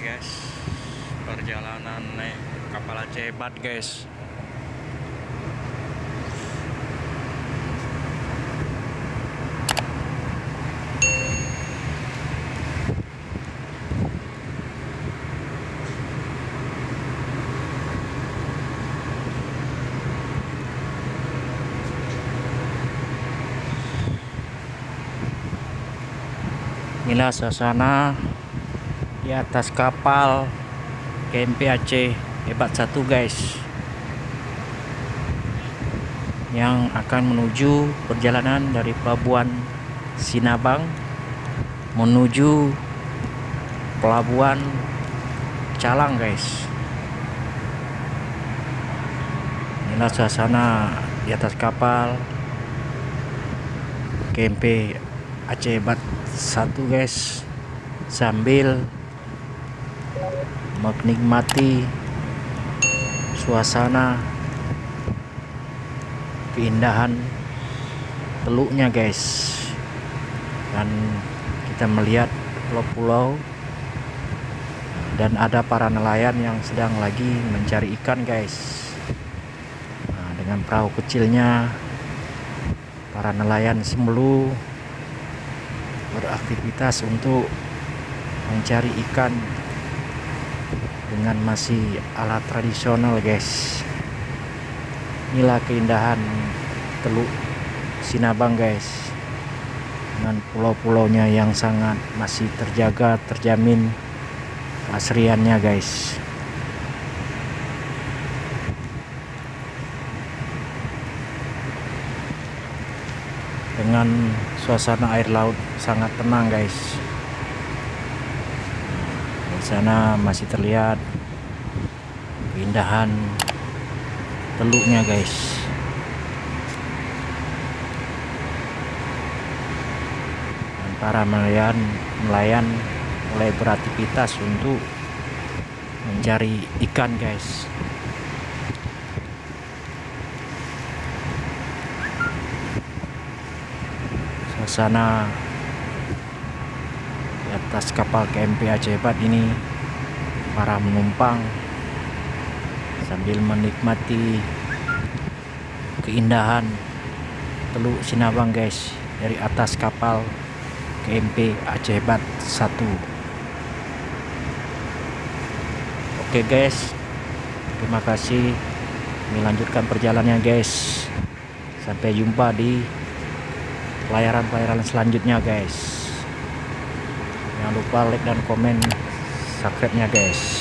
guys. Perjalanan naik kapal Aceh hebat guys. Inilah suasana di atas kapal KMP Aceh. Hebat satu guys. Yang akan menuju perjalanan dari pelabuhan Sinabang menuju pelabuhan Calang guys. Inilah suasana di atas kapal KMP Aceh. Hebat satu guys. Sambil menikmati suasana keindahan teluknya guys. Dan kita melihat pulau-pulau dan ada para nelayan yang sedang lagi mencari ikan guys. Nah, dengan perahu kecilnya para nelayan semelu beraktivitas untuk mencari ikan dengan masih alat tradisional guys. Inilah keindahan teluk Sinabang guys. Dengan pulau-pulaunya yang sangat masih terjaga terjamin asriannya guys. Dengan suasana air laut sangat tenang guys di sana masih terlihat keindahan teluknya guys. Dan para nelayan nelayan mulai beraktivitas untuk mencari ikan guys. Suasana atas kapal KMP Aceh Hebat ini para penumpang sambil menikmati keindahan Teluk Sinabang guys dari atas kapal KMP Aceh Hebat 1 oke guys terima kasih. Melanjutkan perjalanannya guys. Sampai jumpa di pelayaran-pelayaran selanjutnya guys jangan lupa like dan komen subscribe nya guys